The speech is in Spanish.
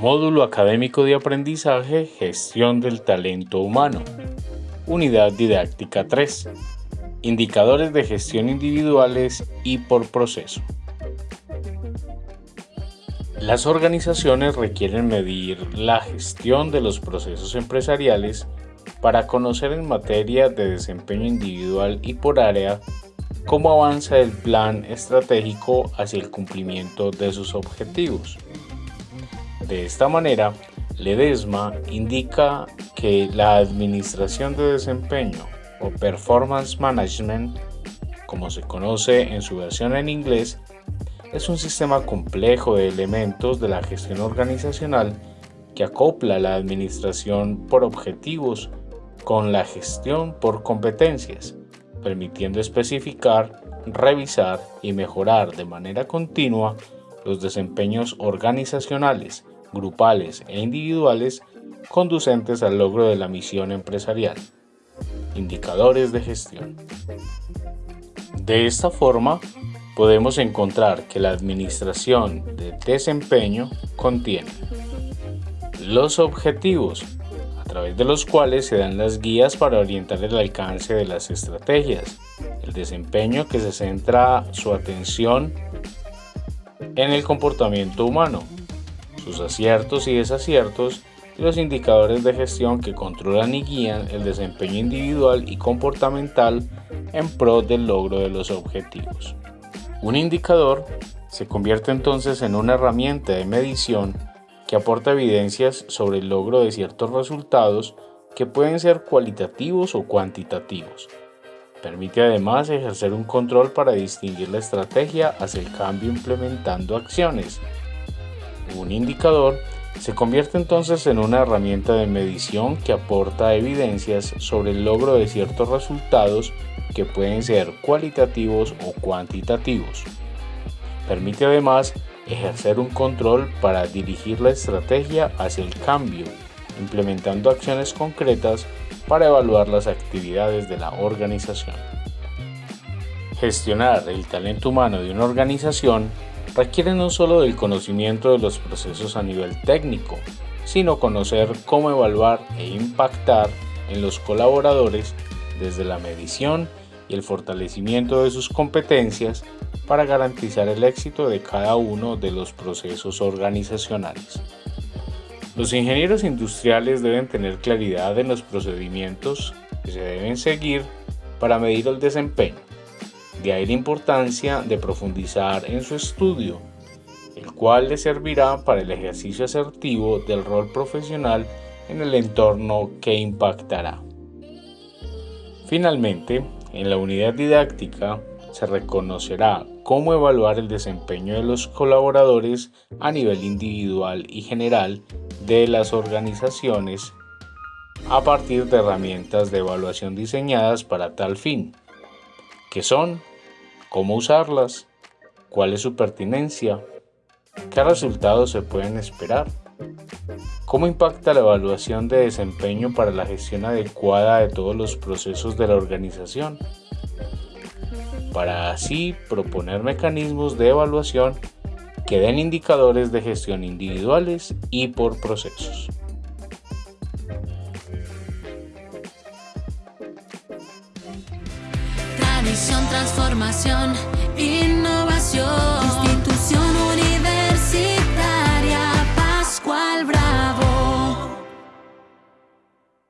Módulo Académico de Aprendizaje Gestión del Talento Humano. Unidad Didáctica 3. Indicadores de gestión individuales y por proceso. Las organizaciones requieren medir la gestión de los procesos empresariales para conocer en materia de desempeño individual y por área cómo avanza el plan estratégico hacia el cumplimiento de sus objetivos. De esta manera, Ledesma indica que la administración de desempeño o performance management, como se conoce en su versión en inglés, es un sistema complejo de elementos de la gestión organizacional que acopla la administración por objetivos con la gestión por competencias, permitiendo especificar, revisar y mejorar de manera continua los desempeños organizacionales, grupales e individuales conducentes al logro de la misión empresarial. Indicadores de gestión. De esta forma, podemos encontrar que la administración de desempeño contiene los objetivos, a través de los cuales se dan las guías para orientar el alcance de las estrategias, el desempeño que se centra su atención en el comportamiento humano, sus aciertos y desaciertos y los indicadores de gestión que controlan y guían el desempeño individual y comportamental en pro del logro de los objetivos. Un indicador se convierte entonces en una herramienta de medición que aporta evidencias sobre el logro de ciertos resultados que pueden ser cualitativos o cuantitativos. Permite además ejercer un control para distinguir la estrategia hacia el cambio implementando acciones un indicador se convierte entonces en una herramienta de medición que aporta evidencias sobre el logro de ciertos resultados que pueden ser cualitativos o cuantitativos. Permite además ejercer un control para dirigir la estrategia hacia el cambio, implementando acciones concretas para evaluar las actividades de la organización. Gestionar el talento humano de una organización requiere no solo del conocimiento de los procesos a nivel técnico, sino conocer cómo evaluar e impactar en los colaboradores desde la medición y el fortalecimiento de sus competencias para garantizar el éxito de cada uno de los procesos organizacionales. Los ingenieros industriales deben tener claridad en los procedimientos que se deben seguir para medir el desempeño de ahí la importancia de profundizar en su estudio, el cual le servirá para el ejercicio asertivo del rol profesional en el entorno que impactará. Finalmente, en la unidad didáctica se reconocerá cómo evaluar el desempeño de los colaboradores a nivel individual y general de las organizaciones a partir de herramientas de evaluación diseñadas para tal fin, que son cómo usarlas, cuál es su pertinencia, qué resultados se pueden esperar, cómo impacta la evaluación de desempeño para la gestión adecuada de todos los procesos de la organización, para así proponer mecanismos de evaluación que den indicadores de gestión individuales y por procesos. Transformación, innovación.